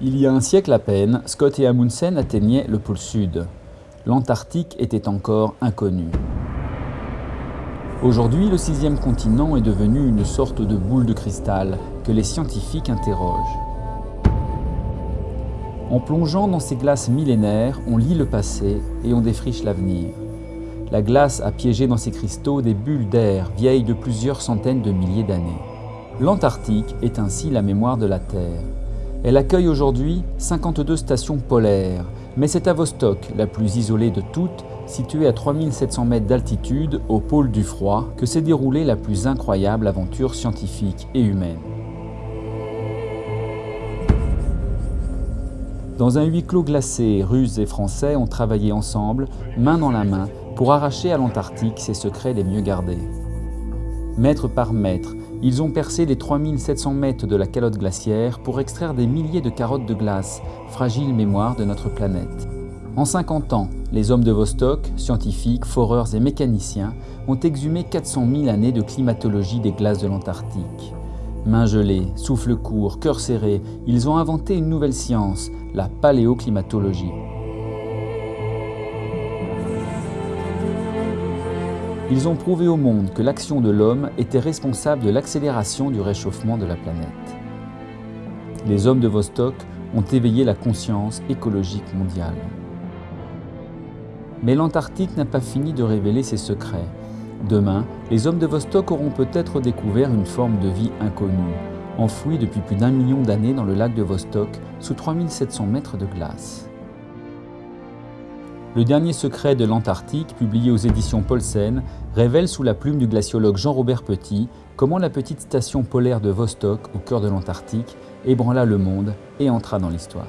Il y a un siècle à peine, Scott et Amundsen atteignaient le pôle sud. L'Antarctique était encore inconnu. Aujourd'hui, le sixième continent est devenu une sorte de boule de cristal que les scientifiques interrogent. En plongeant dans ces glaces millénaires, on lit le passé et on défriche l'avenir. La glace a piégé dans ces cristaux des bulles d'air vieilles de plusieurs centaines de milliers d'années. L'Antarctique est ainsi la mémoire de la Terre. Elle accueille aujourd'hui 52 stations polaires, mais c'est à Vostok, la plus isolée de toutes, située à 3700 mètres d'altitude au pôle du froid, que s'est déroulée la plus incroyable aventure scientifique et humaine. Dans un huis clos glacé, Russes et Français ont travaillé ensemble, main dans la main, pour arracher à l'Antarctique ses secrets les mieux gardés. Mètre par mètre, ils ont percé les 3700 mètres de la calotte glaciaire pour extraire des milliers de carottes de glace, fragile mémoire de notre planète. En 50 ans, les hommes de Vostok, scientifiques, foreurs et mécaniciens, ont exhumé 400 000 années de climatologie des glaces de l'Antarctique. Mains gelées, souffle court, cœur serré, ils ont inventé une nouvelle science, la paléoclimatologie. Ils ont prouvé au monde que l'action de l'homme était responsable de l'accélération du réchauffement de la planète. Les hommes de Vostok ont éveillé la conscience écologique mondiale. Mais l'Antarctique n'a pas fini de révéler ses secrets. Demain, les hommes de Vostok auront peut-être découvert une forme de vie inconnue, enfouie depuis plus d'un million d'années dans le lac de Vostok, sous 3700 mètres de glace. Le dernier secret de l'Antarctique, publié aux éditions Paulsen, révèle sous la plume du glaciologue Jean-Robert Petit comment la petite station polaire de Vostok, au cœur de l'Antarctique, ébranla le monde et entra dans l'histoire.